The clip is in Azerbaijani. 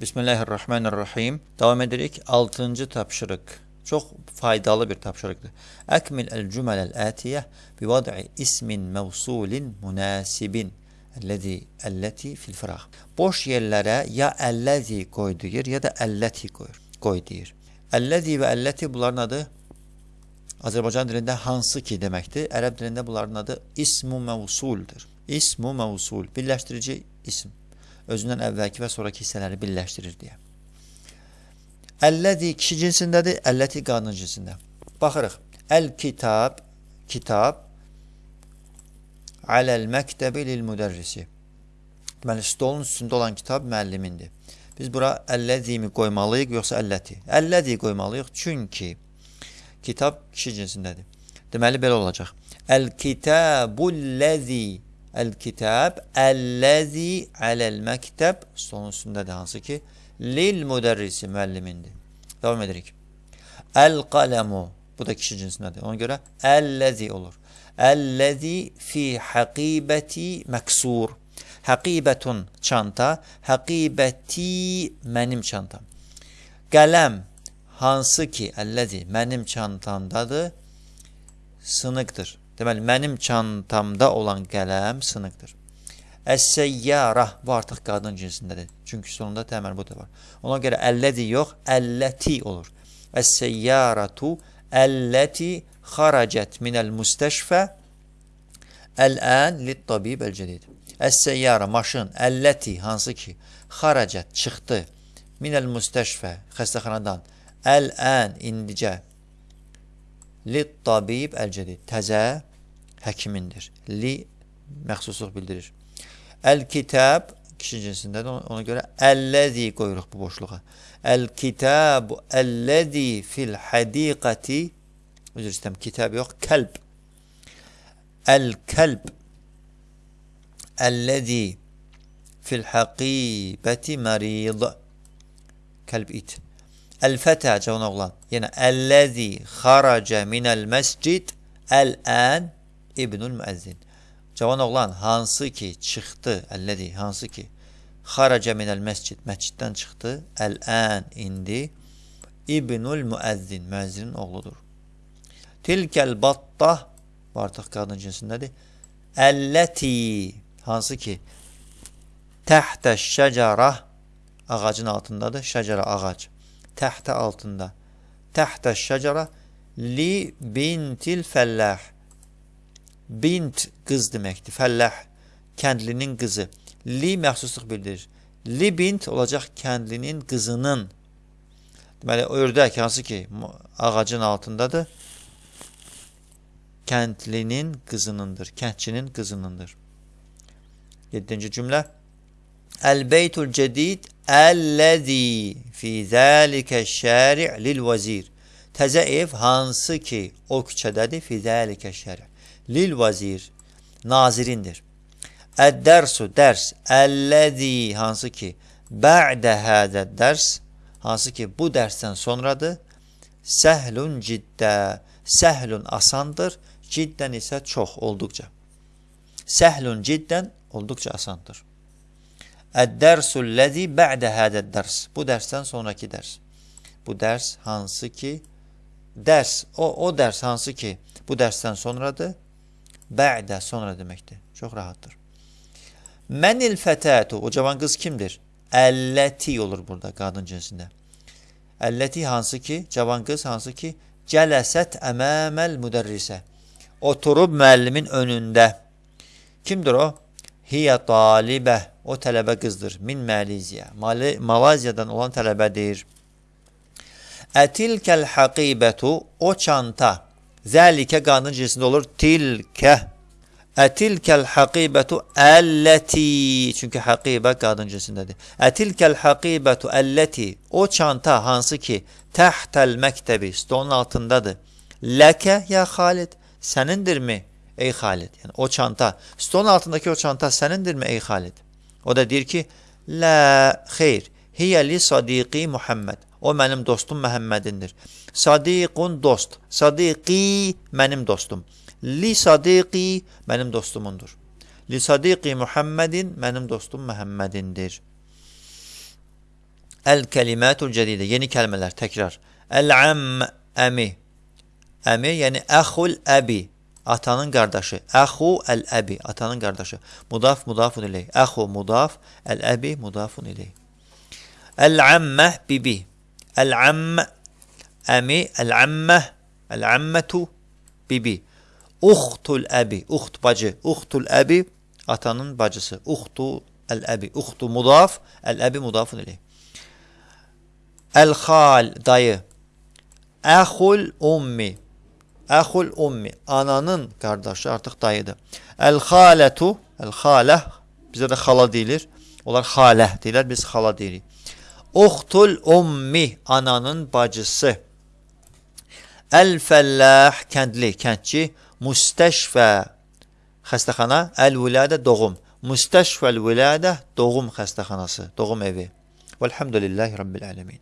Bismillahirrahmanirrahim. Davam edirik. 6-cı tapşırıq. Çox faydalı bir tapşırıqdır. Əkmil el-cüməl el-ətiyyə bi vad'i ismin mevsulin münasibin. Əlləzi əlləti fil firaq. Boş yerlərə ya əlləzi qoy deyir, ya da əlləti qoyur, qoy deyir. Əlləzi və əlləti bunların adı Azərbaycan dilində hansı ki deməkdir. Ərəb dilində bunların adı ismu mevsuldur. İsmu mevsul, birləşdirici isim. Özündən əvvəlki və sonraki hissələri birləşdirir deyə. Əlləzi kişi cinsindədir, əlləti qadın cinsində. Baxırıq. Əl-kitab, kitab aləl məktəbi lil müdərrisi. Deməli, stolun üstündə olan kitab müəllimindir. Biz bura əlləzimi qoymalıyıq, yoxsa əlləti? Əlləzi qoymalıyıq, çünki kitab kişi cinsindədir. Deməli, belə olacaq. Əl-kitabul-ləzi Əl-kitab əlləzi aləl məktəb stolun üstündədir hansı ki lil müdərrisi müəllimindir. Davam edirik. Əl-qələmu bu da kişi cinsindədir. Ona görə əlləzi olur. Əlləzi fi həqibəti məksur. Həqibətun çanta, həqibəti mənim çantam. Qələm hansı ki əlləzi mənim çantamdadır, sınıqdır. Deməli, mənim çantamda olan qələm sınıqdır. Əs-səyyara bu artıq qadın cinsindədir. Çünki sonunda təmər bu da var. Ona görə əllədi yox, əlləti olur. Əs-səyyaratu əlləti xaracət minəl müstəşfə ələn lit-tabib əl-cədid. Əs-səyyara maşın, əlləti hansı ki xaracət çıxdı minəl müstəşfə xəstəxanadan ələn indicə lit-tabib əl-cədid. Təzə həkimindir. Li məxsusluq bildirir. Əl-kitab kişi cinsindədir. Ona görə əlləzi qoyuruq bu boşluğa. Əl-kitabu əlləzi fil hədiqəti üzr istəyəm, kitab yox, kəlb. Əl-kəlb əlləzi fil həqibəti mərid. Kəlb it. Əl-fətə cavan oğlan. Yəni əlləzi xaracə minəl məscid əl-ən İbnül Müəzzin. Cavan oğlan hansı ki çıxdı, əllədi, hansı ki xaraca minəl məscid, məsciddən çıxdı, əl-ən indi İbnül Müəzzin, müəzzinin oğludur. Tilkəl batta, bu artıq qadın cinsindədir. Əlləti, hansı ki təhtə şəcərə, ağacın altındadır, şəcərə ağac. Təhtə altında. Təhtə şəcərə li bintil fəlləh Bint qız deməkdir. Fəlləh kəndlinin qızı. Li məxsusluq bildirir. Li bint olacaq kəndlinin qızının. Deməli, ördək hansı ki ağacın altındadır. Kəndlinin qızınındır. Kəndçinin qızınındır. 7-ci cümlə. Əl-beytul cədid əlləzi fi zəlikə şəri' lil vəzir. Təzə ev hansı ki o küçədədir fi zəlikə şəri' lil vazir nazirindir. Əd-dərsu dərs əlləzi hansı ki bə'də hədə dərs hansı ki bu dərsdən sonradır. Səhlun ciddə səhlun asandır, ciddən isə çox olduqca. Səhlun ciddən olduqca asandır. Əd-dərsul ləzi bə'də hədə dərs. Bu dərsdən sonraki dərs. Bu dərs hansı ki dərs o o dərs hansı ki bu dərsdən sonradır. Bə'də sonra deməkdir. Çox rahatdır. Mənil fətətu, o cavan qız kimdir? Əlləti olur burada qadın cinsində. Əlləti hansı ki, cavan qız hansı ki, cələsət əməməl müdərrisə. Oturub müəllimin önündə. Kimdir o? Hiyə talibə, o tələbə qızdır. Min Maliziya. Mal Malaziyadan olan tələbədir. Ətilkəl haqibətu, o çanta. Zəlikə qanun cinsində olur. Tilkə. Ətilkəl haqibətu əlləti. Çünki haqibə qadın cinsindədir. Ətilkəl haqibətu əlləti. O çanta hansı ki, təhtəl məktəbi, stolun altındadır. Ləkə ya Xalid. Sənindirmi, ey Xalid? Yəni, o çanta, stolun altındakı o çanta sənindirmi, ey Xalid? O da deyir ki, Lə, xeyr, hiyə li sadiqi Muhammed. O mənim dostum Məhəmmədindir. Sadiqun dost. Sadiqi mənim dostum. Li sadiqi mənim dostumundur. Li sadiqi Muhammedin mənim dostum Məhəmmədindir. El-kelimatul cedide. Yeni kelimeler tekrar. El-am əmi. Əmi yəni əxul əbi. Atanın qardaşı. Əxu əl-əbi. Atanın qardaşı. Mudaf mudafun ileyh. Əxu mudaf. Əl-əbi mudafun ileyh. El-ammə bibi. El-amm əmi. El-ammə. El-ammətu bibi. Uxtul əbi. Uxt bacı. Uxtul əbi. Atanın bacısı. Uxtu el-əbi. Uxtu mudaf. El-əbi mudafun ileyh. El-xal dayı. Əxul ummi. Əxul ummi. Ananın qardaşı artıq dayıdır. El-xalətu. El-xalə. Bizə də xala deyilir. Onlar xalə deyirlər. Biz xala deyirik. Uxtul ummi. Ananın bacısı. El-fəlləh. Kəndli, kəndçi. Müstəşfə. Xəstəxana. El-viladə doğum. Müstəşfəl-viladə doğum xəstəxanası, doğum evi. Velhamdülillahi Rabbil alemin.